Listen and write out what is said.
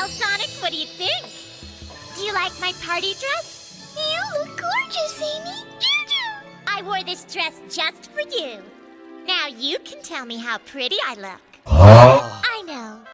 Well, Sonic, what do you think? Do you like my party dress? You look gorgeous, Amy. Juju! I wore this dress just for you. Now you can tell me how pretty I look. Huh?